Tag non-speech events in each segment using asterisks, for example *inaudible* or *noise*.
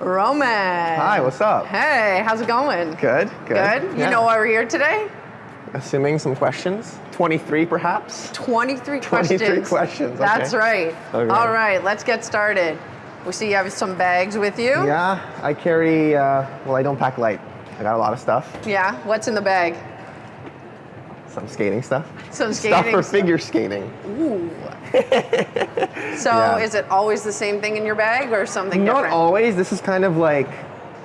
Roman. Hi, what's up? Hey, how's it going? Good, good. Good? Yeah. You know why we're here today? Assuming some questions? 23 perhaps? 23 23 questions. questions, That's right. Okay. All right, let's get started. We see you have some bags with you. Yeah, I carry, uh, well, I don't pack light. I got a lot of stuff, Yeah, What's in the bag? some skating stuff. Some skating Stuff for stuff. figure skating. Ooh. *laughs* so Yeah. is it always the same thing in your bag or something Not different? always. This is kind of like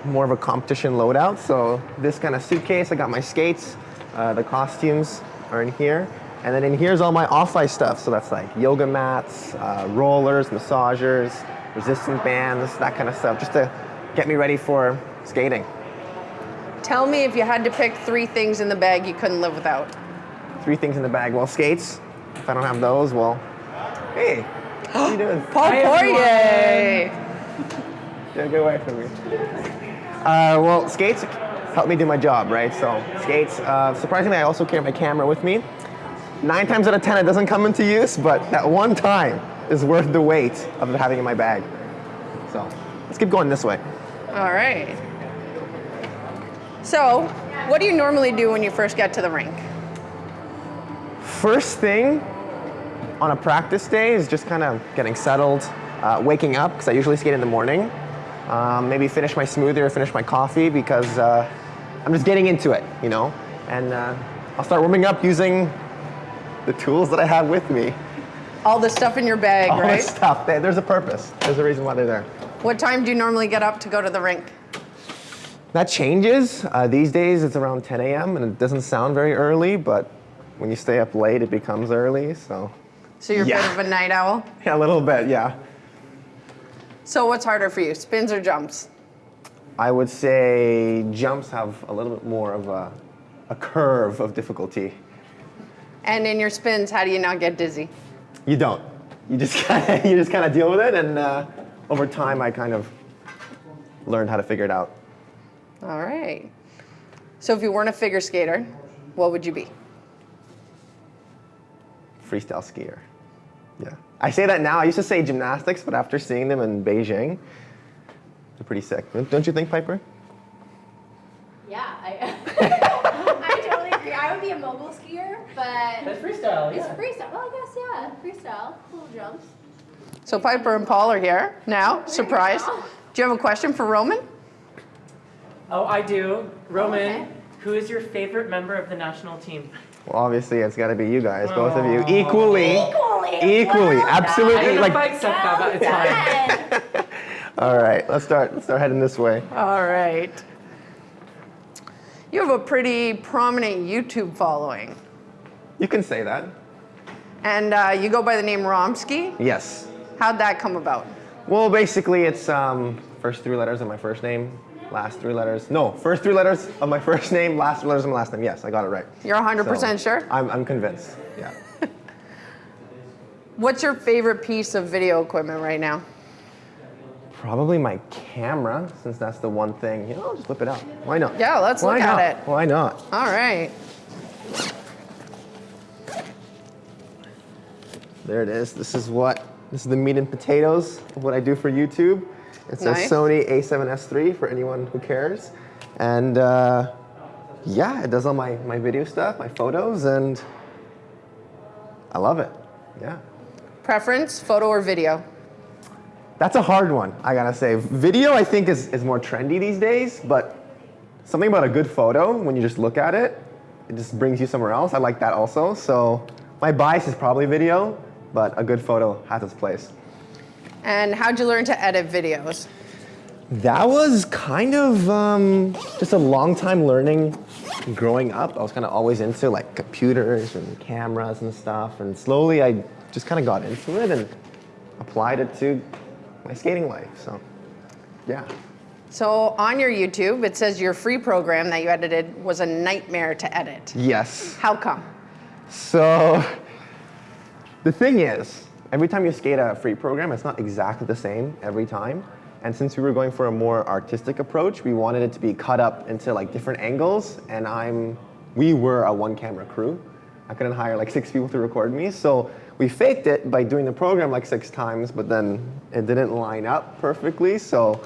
more of a competition loadout. So this kind of suitcase, I got my skates, uh, the costumes are in here. And then in here's all my off-ice stuff. So that's like yoga mats, uh, rollers, massagers, resistance bands, that kind of stuff, just to get me ready for skating. Tell me if you had to pick three things in the bag you couldn't live without. Three things in the bag. Well, skates. If I don't have those, well, hey, how you doing? *gasps* Paul Hi, Poirier. Get, get away from me. Uh, well, skates help me do my job, right? So skates. Uh, surprisingly, I also carry my camera with me. Nine times out of ten, it doesn't come into use, but that one time is worth the weight of it having in my bag. So let's keep going this way. All right. So, what do you normally do when you first get to the rink? First thing on a practice day is just kind of getting settled, uh, waking up, because I usually skate in the morning. Um, maybe finish my smoothie or finish my coffee because uh, I'm just getting into it, you know? And uh, I'll start warming up using the tools that I have with me. All the stuff in your bag, All right? this stuff. There's a purpose. There's a reason why they're there. What time do you normally get up to go to the rink? That changes. Uh, these days it's around 10 a.m. and it doesn't sound very early, but when you stay up late, it becomes early. So, So you're a bit of a night owl. *laughs* yeah, a little bit, yeah. So what's harder for you, spins or jumps? I would say jumps have a little bit more of a, a curve of difficulty. And in your spins, how do you not get dizzy? You don't. You just *laughs* kind of you just kind of deal with it, and uh, over time, I kind of learned how to figure it out. All right. So if you weren't a figure skater, what would you be? Freestyle skier. Yeah. I say that now. I used to say gymnastics, but after seeing them in Beijing, they're pretty sick. Don't you think, Piper? Yeah, I, *laughs* I totally agree. I would be a mogul skier, but That's freestyle, it's freestyle. Well, I guess yeah, freestyle, little jumps. So Piper and Paul are here now. Surprise. Do you have a question for Roman? Oh, I do. Roman, Okay. who is your favorite member of the national team? Well, obviously, it's got to be you guys, both of you, Aw. equally, Equally. equally, Well I absolutely. don't know if I Like, accept that, but it's fine. all right, let's start. Let's start heading this way. All right. You have a pretty prominent YouTube following. You can say that. And uh, you go by the name Romsky. Yes. How'd that come about? Well, basically, it's um, first three letters of my first name, last three letters. No, first three letters of my first name, last three letters of my last name. Yes, I got it right. You're 100% So, sure? I'm, I'm convinced. Yeah. *laughs* What's your favorite piece of video equipment right now? Probably my camera, since that's the one thing. You know, I'll just whip it out. Why not? Yeah, let's Why look at it. Why not? All right. There it is. This is what. This is the meat and potatoes of what I do for YouTube. It's Nice. a Sony A7S III for anyone who cares. And uh, yeah, it does all my, my video stuff, my photos, and I love it. Yeah. Preference, photo or video? That's a hard one, I gotta say. Video, I think, is, is more trendy these days, but something about a good photo, when you just look at it, it just brings you somewhere else. I like that also. So my bias is probably video, but a good photo has its place. And how'd you learn to edit videos? That was kind of um, just a long time learning growing up. I was kind of always into like computers and cameras and stuff, and slowly I just kind of got into it and applied it to my skating life. So, yeah. So on your YouTube, it says your free program that you edited was a nightmare to edit. Yes. How come? So, the thing is, every time you skate a free program, it's not exactly the same every time. And since we were going for a more artistic approach, we wanted it to be cut up into like different angles. And I'm, we were a one camera crew. I couldn't hire like six people to record me. So we faked it by doing the program like six times, but then it didn't line up perfectly. So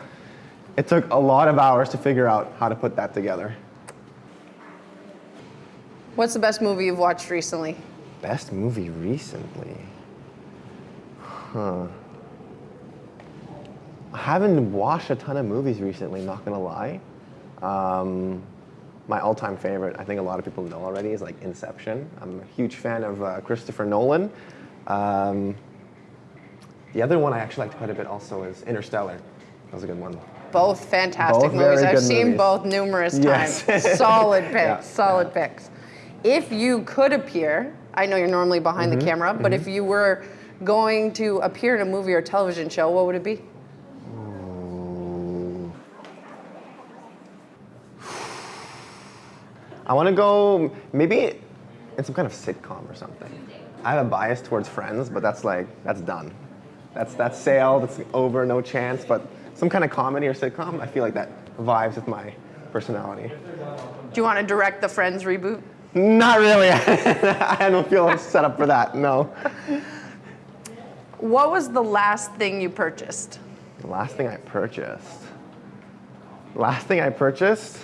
It took a lot of hours to figure out how to put that together. What's the best movie you've watched recently? Best movie recently? Huh. I haven't watched a ton of movies recently, not gonna lie. Um, my all-time favorite, I think a lot of people know already, is like Inception. I'm a huge fan of uh, Christopher Nolan. Um, the other one I actually liked quite a bit also is Interstellar. That was a good one. Both fantastic Both movies. I've seen movies. both numerous Yes. times. *laughs* solid picks, Yeah, solid picks. If you could appear, I know you're normally behind Mm-hmm, the camera, but if you were going to appear in a movie or television show, what would it be? *sighs* I want to go maybe in some kind of sitcom or something. I have a bias towards Friends, but that's like that's done. That's that's sailed. It's over. No chance. But some kind of comedy or sitcom, I feel like that vibes with my personality. Do you want to direct the Friends reboot? Not really. *laughs* I don't feel set up for that. No. *laughs* What was the last thing you purchased? The last thing I purchased. Last thing I purchased.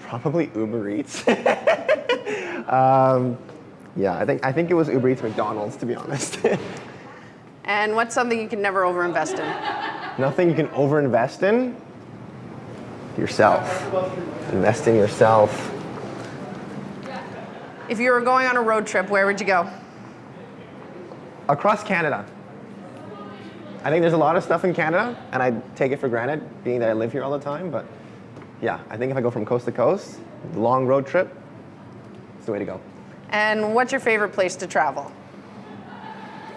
Probably Uber Eats. *laughs* um, yeah, I think I think it was Uber Eats McDonald's to be honest. *laughs* And what's something you can never overinvest in? Nothing you can overinvest in. Yourself. Invest in yourself. If you were going on a road trip, where would you go? Across Canada. I think there's a lot of stuff in Canada, and I take it for granted, being that I live here all the time. But yeah, I think if I go from coast to coast, long road trip, it's the way to go. And what's your favorite place to travel?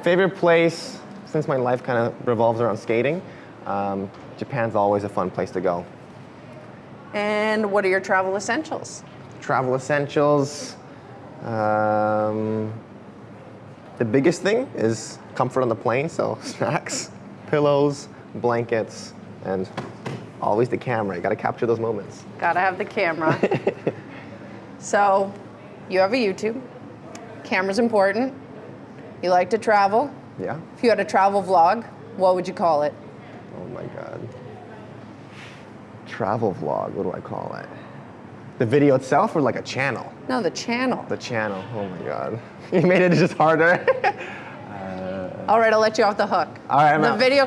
Favorite place, since my life kind of revolves around skating, um, Japan's always a fun place to go. And what are your travel essentials? Travel essentials. Um, the biggest thing is comfort on the plane, so *laughs* snacks, pillows, blankets, and always the camera. You gotta capture those moments. Gotta have the camera. *laughs* so, you have a YouTube. Camera's important. You like to travel. Yeah? If you had a travel vlog, what would you call it? Oh my god. Travel vlog, what do I call it? The video itself or like a channel? No, the channel. The channel, oh my god. *laughs* You made it just harder. *laughs* All right, I'll let you off the hook. All right, I'm The out. video.